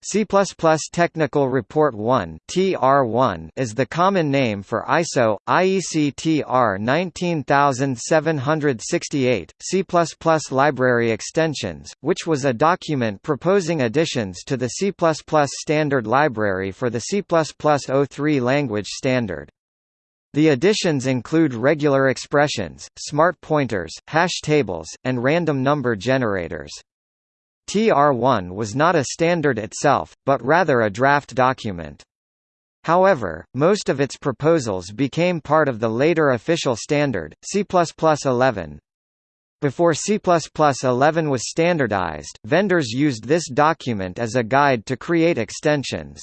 C++ Technical Report 1 (TR1) is the common name for ISO IEC TR 19768 C++ library extensions, which was a document proposing additions to the C++ standard library for the C++ 03 language standard. The additions include regular expressions, smart pointers, hash tables, and random number generators. TR1 was not a standard itself, but rather a draft document. However, most of its proposals became part of the later official standard, C++11. Before C++11 was standardized, vendors used this document as a guide to create extensions.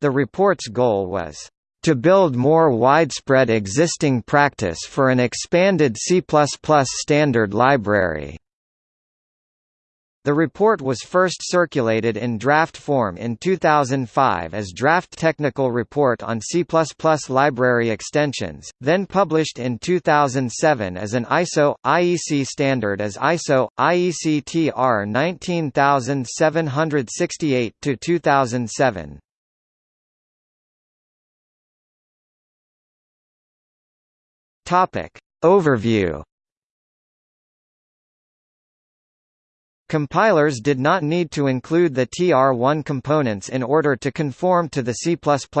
The report's goal was to build more widespread existing practice for an expanded C++ standard library. The report was first circulated in draft form in 2005 as Draft Technical Report on C++ Library Extensions, then published in 2007 as an ISO IEC standard as ISO IEC TR 19768 to 2007. Topic Overview Compilers did not need to include the TR1 components in order to conform to the C++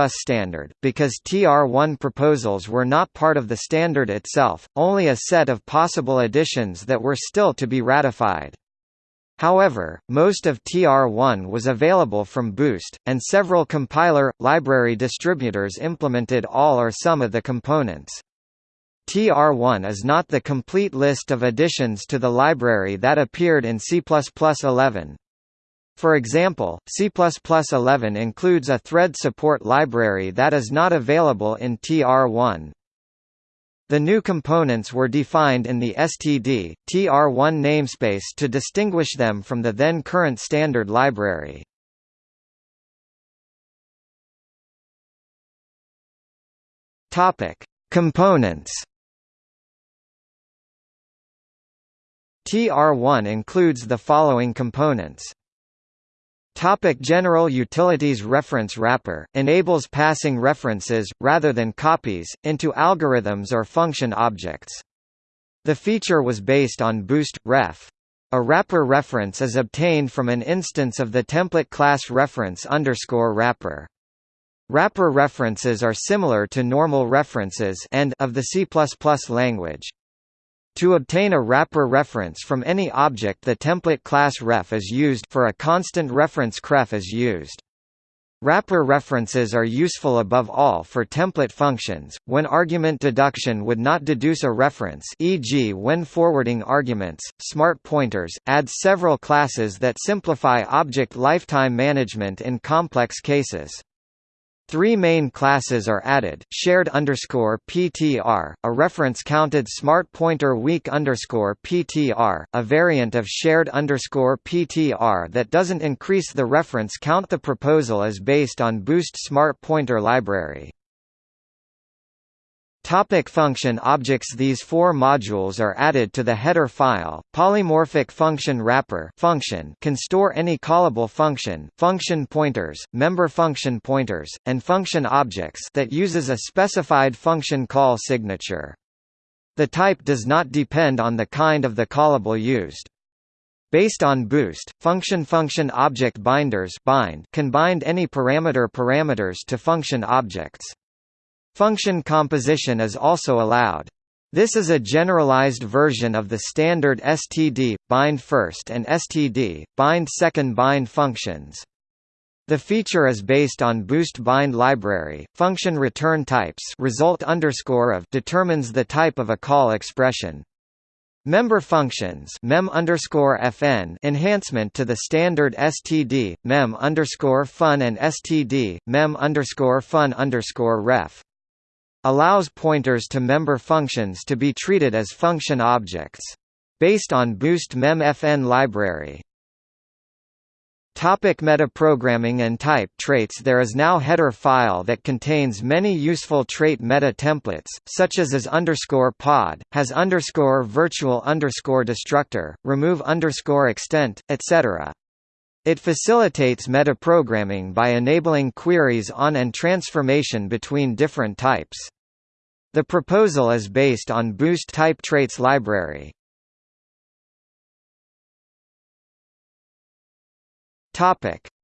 standard, because TR1 proposals were not part of the standard itself, only a set of possible additions that were still to be ratified. However, most of TR1 was available from Boost, and several compiler, library distributors implemented all or some of the components. TR1 is not the complete list of additions to the library that appeared in C++11. For example, C++11 includes a thread support library that is not available in TR1. The new components were defined in the std, TR1 namespace to distinguish them from the then current standard library. Components TR1 includes the following components. Topic General Utilities Reference Wrapper, enables passing references, rather than copies, into algorithms or function objects. The feature was based on Boost, ref. A wrapper reference is obtained from an instance of the template class reference underscore wrapper. Wrapper references are similar to normal references and of the C++ language. To obtain a wrapper reference from any object the template class ref is used for a constant reference cref is used. Wrapper references are useful above all for template functions, when argument deduction would not deduce a reference e.g. when forwarding arguments. Smart pointers, add several classes that simplify object lifetime management in complex cases. Three main classes are added: shared underscore PTR, a reference-counted smart pointer weak underscore PTR, a variant of shared underscore PTR that doesn't increase the reference count. The proposal is based on Boost Smart Pointer Library. Topic function objects These four modules are added to the header file. Polymorphic function wrapper function can store any callable function, function pointers, member function pointers, and function objects that uses a specified function call signature. The type does not depend on the kind of the callable used. Based on Boost, function function object binders bind can bind any parameter parameters to function objects. Function composition is also allowed. This is a generalized version of the standard std, bind first and std, bind second bind functions. The feature is based on Boost Bind library. Function return types result underscore of determines the type of a call expression. Member functions mem fn enhancement to the standard std mem fun and std mem fun ref allows pointers to member functions to be treated as function objects. Based on Boost memfn library. Topic metaprogramming and type traits There is now header file that contains many useful trait meta templates, such as is underscore pod, has underscore virtual underscore destructor, remove underscore extent, etc. It facilitates metaprogramming by enabling queries on and transformation between different types. The proposal is based on Boost Type Traits Library.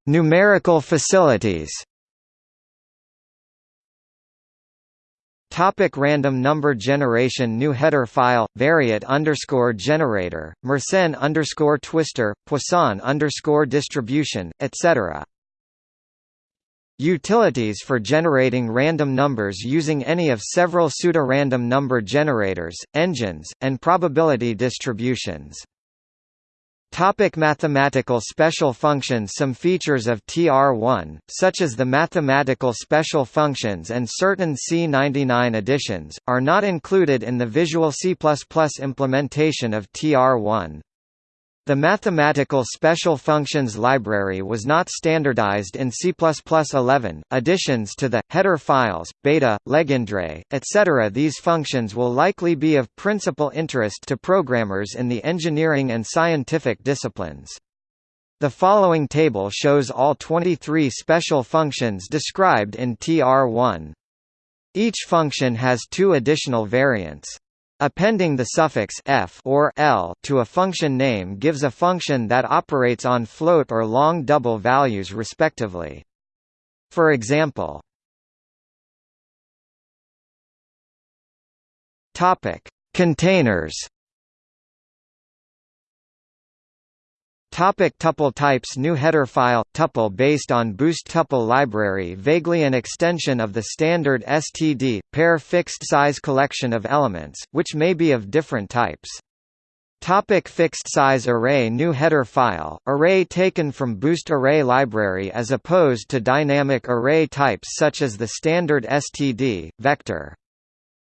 Numerical facilities. Topic random number generation New header file variate underscore generator Mersenne underscore twister Poisson underscore distribution etc. Utilities for generating random numbers using any of several pseudo-random number generators, engines, and probability distributions. Topic mathematical special functions Some features of TR1, such as the mathematical special functions and certain C99 additions, are not included in the Visual C++ implementation of TR1. The mathematical special functions library was not standardized in C++11. Additions to the header files, beta, legendre, etc. These functions will likely be of principal interest to programmers in the engineering and scientific disciplines. The following table shows all 23 special functions described in TR1. Each function has two additional variants. Appending the suffix f or l to a function name gives a function that operates on float or long double values respectively. For example, Topic: Containers Topic tuple types New header file – tuple based on Boost tuple library vaguely an extension of the standard STD, pair fixed-size collection of elements, which may be of different types. Topic fixed size array New header file, array taken from Boost Array library as opposed to dynamic array types such as the standard STD, vector.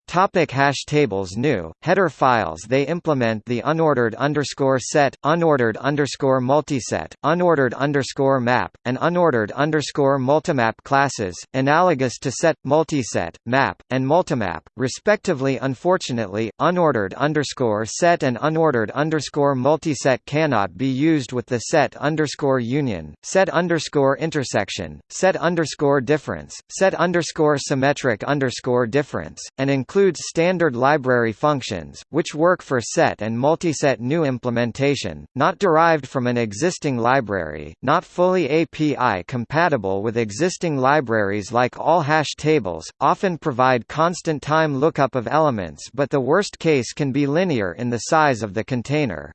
Topic hash tables New header files They implement the unordered underscore set, unordered underscore multiset, unordered underscore map, and unordered underscore multimap classes, analogous to set, multiset, map, and multimap, respectively. Unfortunately, unordered underscore set and unordered underscore multiset cannot be used with the set underscore union, set underscore intersection, set underscore difference, set underscore symmetric underscore difference, and include includes standard library functions, which work for set and multiset new implementation, not derived from an existing library, not fully API compatible with existing libraries like all hash tables, often provide constant time lookup of elements but the worst case can be linear in the size of the container.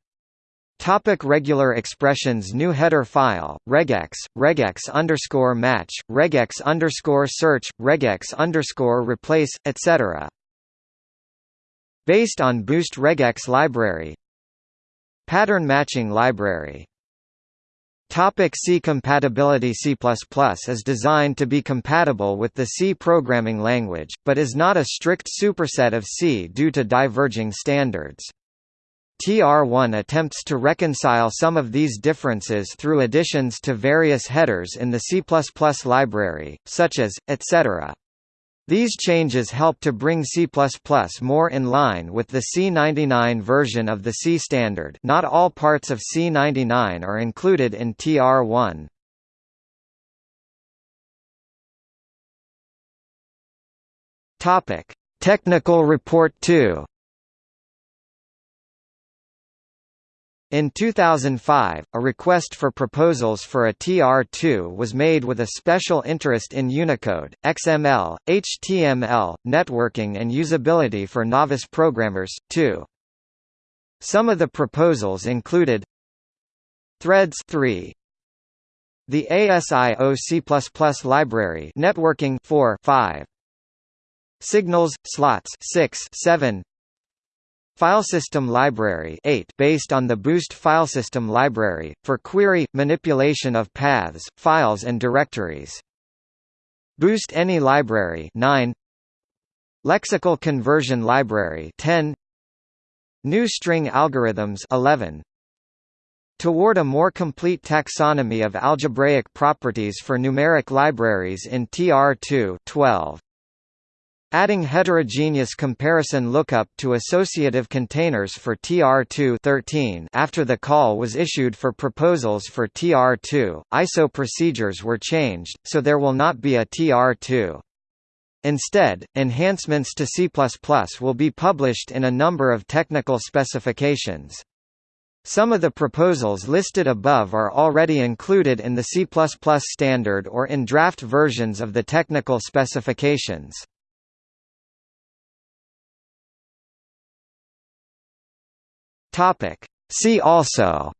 Topic regular expressions New header file, regex, regex underscore match, regex underscore search, regex underscore replace, etc based on Boost regex library Pattern matching library Topic C compatibility C++ is designed to be compatible with the C programming language, but is not a strict superset of C due to diverging standards. TR1 attempts to reconcile some of these differences through additions to various headers in the C++ library, such as, etc. These changes help to bring C++ more in line with the C99 version of the C standard not all parts of C99 are included in TR1. Technical Report 2 In 2005, a request for proposals for a TR2 was made with a special interest in Unicode, XML, HTML, networking and usability for novice programmers, too. Some of the proposals included Threads 3, the ASIO C++ library networking 4 5 Signals slots 6 7 Filesystem Library 8 based on the Boost Filesystem Library, for query, manipulation of paths, files and directories. Boost Any Library 9 Lexical Conversion Library 10 New String Algorithms 11 Toward a more complete taxonomy of algebraic properties for numeric libraries in TR2 12 Adding heterogeneous comparison lookup to associative containers for TR2 13 after the call was issued for proposals for TR2, ISO procedures were changed, so there will not be a TR2. Instead, enhancements to C++ will be published in a number of technical specifications. Some of the proposals listed above are already included in the C++ standard or in draft versions of the technical specifications. Topic. See also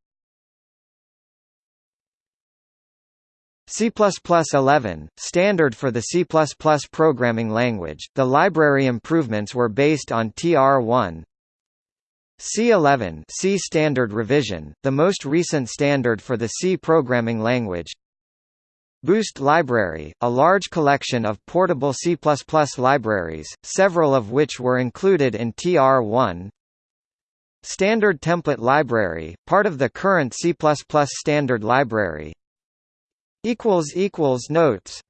C++ 11, standard for the C++ programming language, the library improvements were based on TR1 C11 C standard revision, the most recent standard for the C programming language. Boost Library, a large collection of portable C++ libraries, several of which were included in TR1 Standard Template Library, part of the current C++ Standard Library. Notes